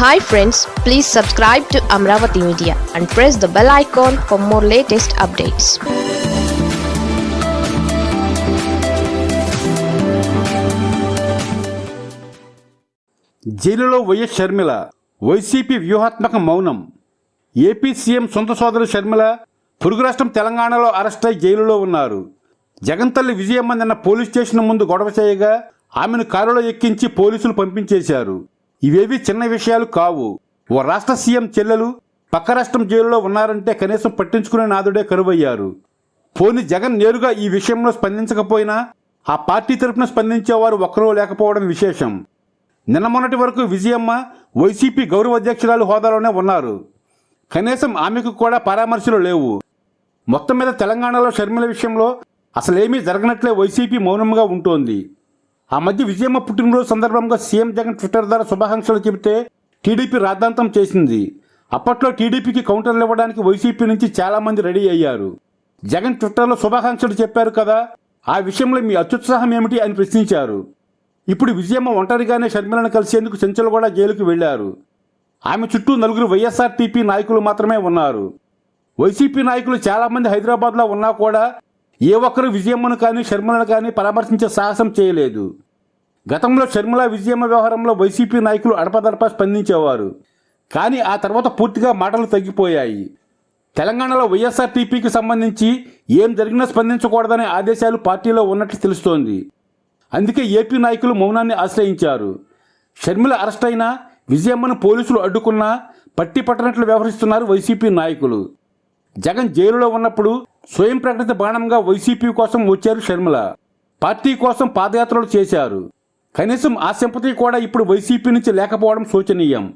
Hi friends please subscribe to Amaravati media and press the bell icon for more latest updates జైలులో YS Sharmila YCP వ్యూహాత్మక మౌనం. AP CM సొంత సోదరు షర్మిల పొరుగు రాష్ట్రం తెలంగాణలో అరెస్ట్ అయి జైలులో ఉన్నారు. జగన్ తల్లి విజయమ్మ నిన్న పోలీస్ స్టేషన్ ముందు గొడవ చేయగా ఆమెను కారులో ఎక్కించి పోలీసులు పంపించేశారు. ఇవేవి చిన్న విషయాలు కావు. ఓ రాష్ట్ర సీఎం చెల్లెలు పక్క రాష్ట్రం జైలులో ఉన్నారంటే కనీసం పట్టించుకునే నాదుడే కరువయ్యారు. పోని జగన్ నేరుగా ఈ విషయంలో స్పందించకపోయినా ఆ పార్టీ తరపున స్పందించేవారు ఒక్కరూ లేకపోవడం విశేషం. నిన్న మొన్నటి వరకు విజయమ్మ వైసీపీ గౌరవ అధ్యక్షురాలు హోదాలోనే ఉన్నారు. కనీసం ఆమెకు కూడా పరామర్శలు లేవు. మొత్తం మీద తెలంగాణలో షర్మిల విషయంలో అసలేమీ జరగనట్లే వైసీపీ మౌనంగా ఉంటోంది. ఆ మధ్య విజయమ్మ పుట్టినరోజు సందర్భంగా సీఎం జగన్ ట్విట్టర్ ద్వారా శుభాకాంక్షలు చెబితే టీడీపీ రాద్ధాంతం చేసింది. అప్పట్లో టీడీపీకి కౌంటర్లు ఇవ్వడానికి వైసీపీ నుంచి చాలామంది రెడీ అయ్యారు. జగన్ ట్విట్టర్లో శుభాకాంక్షలు చెప్పారు కదా ఆ విషయంలో మీ అత్యుత్సాహం ఏమిటి అని ప్రశ్నించారు. ఇప్పుడు విజయమ్మ ఒంటరిగానే షర్మిలను కలిసేందుకు చెంచలగూడ జైలుకు వెళ్ళారు ఆమె చుట్టూ నలుగురు వైఎస్ఆర్టీపీ నాయకులు మాత్రమే ఉన్నారు. వైసీపీ నాయకులు చాలామంది హైదరాబాద్లో ఉన్నా కూడా ఏ ఒక్కరు విజయమ్మను కానీ షర్మిలను కానీ పరామర్శించే సాహసం చేయలేదు. గతంలో షర్మిల విజయమ్మ వ్యవహారంలో వైసీపీ నాయకులు అడపదడప స్పందించేవారు. కానీ ఆ తర్వాత పూర్తిగా మాటలు తగ్గిపోయాయి. తెలంగాణలో వైఎస్ఆర్టీపీకి సంబంధించి ఏం జరిగినా స్పందించకూడదనే ఆదేశాలు పార్టీలో ఉన్నట్లు తెలుస్తోంది. అందుకే ఏపీ నాయకులు మౌనాన్ని ఆశ్రయించారు. షర్మిల అరెస్ట్ అయినా విజయమ్మను పోలీసులు అడ్డుకున్నా పట్టి పట్టనట్లు వ్యవహరిస్తున్నారు వైసీపీ నాయకులు. జగన్ జైలులో ఉన్నప్పుడు స్వయం ప్రకటిత బాణంగా వైసీపీ కోసం వచ్చారు షర్మిల. పార్టీ కోసం పాదయాత్రలు చేశారు. కనీసం ఆ సింపతి కూడా ఇప్పుడు వైసీపీ నుంచి లేకపోవడం శోచనీయం.